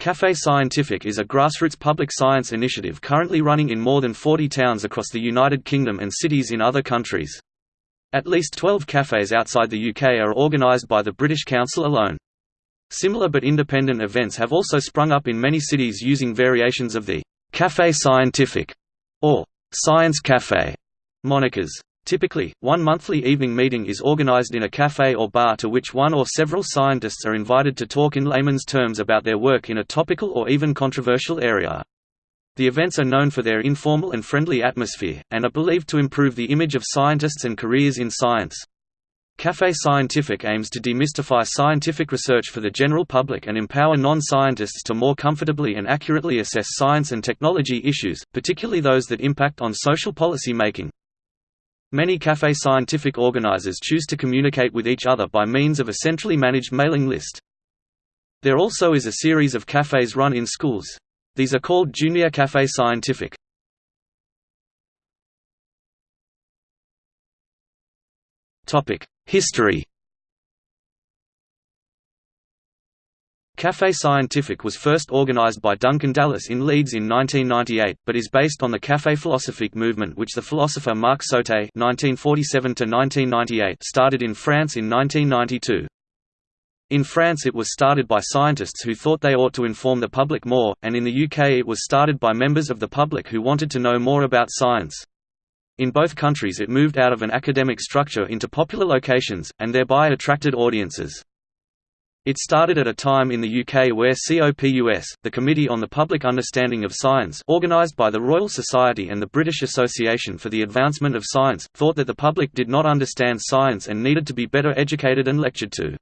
Café Scientifique is a grassroots public science initiative currently running in more than 40 towns across the United Kingdom and cities in other countries. At least 12 cafés outside the UK are organised by the British Council alone. Similar but independent events have also sprung up in many cities using variations of the Café Scientifique or Science Café monikers. Typically, one monthly evening meeting is organized in a café or bar to which one or several scientists are invited to talk in layman's terms about their work in a topical or even controversial area. The events are known for their informal and friendly atmosphere, and are believed to improve the image of scientists and careers in science. Café Scientifique aims to demystify scientific research for the general public and empower non-scientists to more comfortably and accurately assess science and technology issues, particularly those that impact on social policy making. Many café scientifique organizers choose to communicate with each other by means of a centrally managed mailing list. There also is a series of cafés run in schools. These are called Junior Café Scientifique. History Café Scientifique was first organized by Duncan Dallas in Leeds in 1998, but is based on the Café Philosophique movement which the philosopher Marc Sautet started in France in 1992. In France it was started by scientists who thought they ought to inform the public more, and in the UK it was started by members of the public who wanted to know more about science. In both countries it moved out of an academic structure into popular locations, and thereby attracted audiences. It started at a time in the UK where COPUS, the Committee on the Public Understanding of Science organised by the Royal Society and the British Association for the Advancement of Science, thought that the public did not understand science and needed to be better educated and lectured to.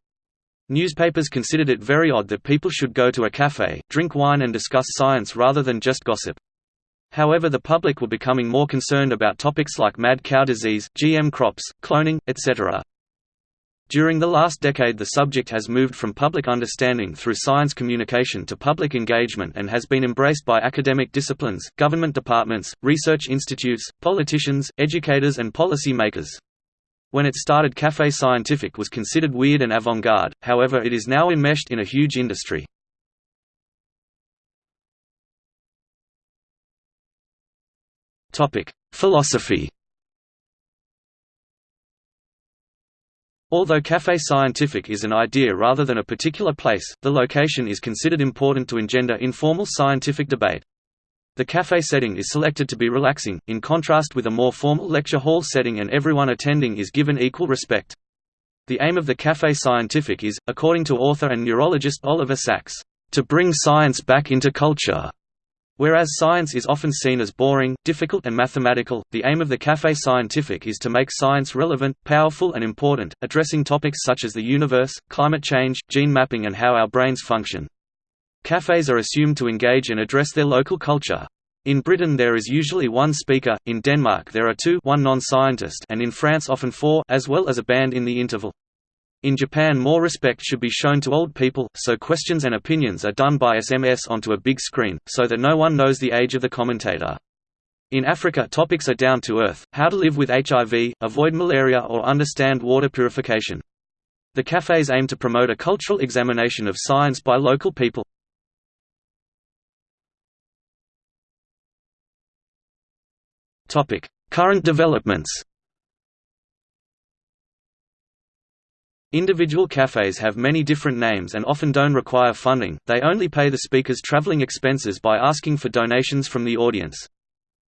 Newspapers considered it very odd that people should go to a café, drink wine and discuss science rather than just gossip. However the public were becoming more concerned about topics like mad cow disease, GM crops, cloning, etc. During the last decade the subject has moved from public understanding through science communication to public engagement and has been embraced by academic disciplines, government departments, research institutes, politicians, educators and policy makers. When it started Café Scientifique was considered weird and avant-garde, however it is now enmeshed in a huge industry. Philosophy Although Café Scientifique is an idea rather than a particular place, the location is considered important to engender informal scientific debate. The café setting is selected to be relaxing, in contrast with a more formal lecture hall setting and everyone attending is given equal respect. The aim of the Café Scientifique is, according to author and neurologist Oliver Sacks, to bring science back into culture. Whereas science is often seen as boring, difficult and mathematical, the aim of the Café Scientifique is to make science relevant, powerful and important, addressing topics such as the universe, climate change, gene mapping and how our brains function. Cafés are assumed to engage and address their local culture. In Britain there is usually one speaker, in Denmark there are two one non-scientist and in France often four as well as a band in the interval. In Japan more respect should be shown to old people, so questions and opinions are done by SMS onto a big screen, so that no one knows the age of the commentator. In Africa topics are down to earth, how to live with HIV, avoid malaria or understand water purification. The cafes aim to promote a cultural examination of science by local people. Current developments Individual cafes have many different names and often don't require funding, they only pay the speaker's traveling expenses by asking for donations from the audience.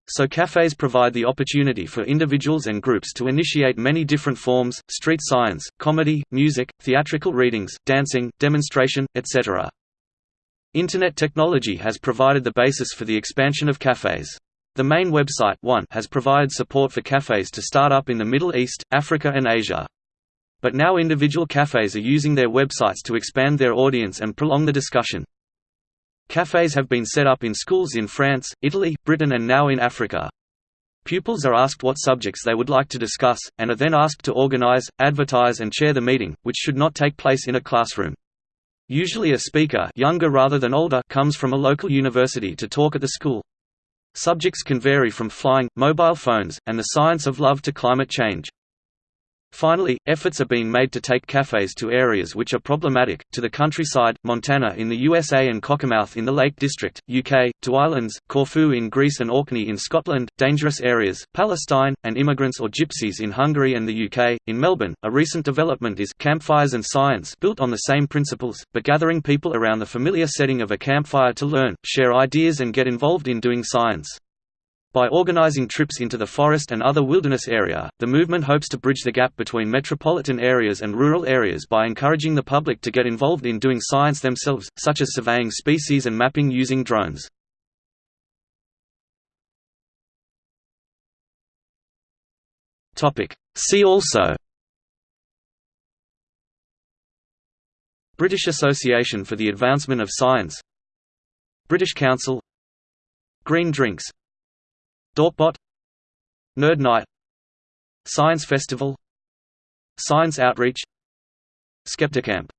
So cafes provide the opportunity for individuals and groups to initiate many different forms, street science, comedy, music, theatrical readings, dancing, demonstration, etc. Internet technology has provided the basis for the expansion of cafes. The main website one has provided support for cafes to start up in the Middle East, Africa and Asia. But now individual cafes are using their websites to expand their audience and prolong the discussion. Cafes have been set up in schools in France, Italy, Britain and now in Africa. Pupils are asked what subjects they would like to discuss, and are then asked to organize, advertise and chair the meeting, which should not take place in a classroom. Usually a speaker younger rather than older comes from a local university to talk at the school. Subjects can vary from flying, mobile phones, and the science of love to climate change. Finally, efforts are being made to take cafes to areas which are problematic, to the countryside, Montana in the USA and Cockermouth in the Lake District, UK, to islands, Corfu in Greece and Orkney in Scotland, dangerous areas, Palestine, and immigrants or gypsies in Hungary and the UK. In Melbourne, a recent development is Campfires and Science built on the same principles, but gathering people around the familiar setting of a campfire to learn, share ideas and get involved in doing science. By organizing trips into the forest and other wilderness area, the movement hopes to bridge the gap between metropolitan areas and rural areas by encouraging the public to get involved in doing science themselves, such as surveying species and mapping using drones. See also British Association for the Advancement of Science British Council Green drinks Dorkbot Nerd Night Science Festival Science Outreach Skepticamp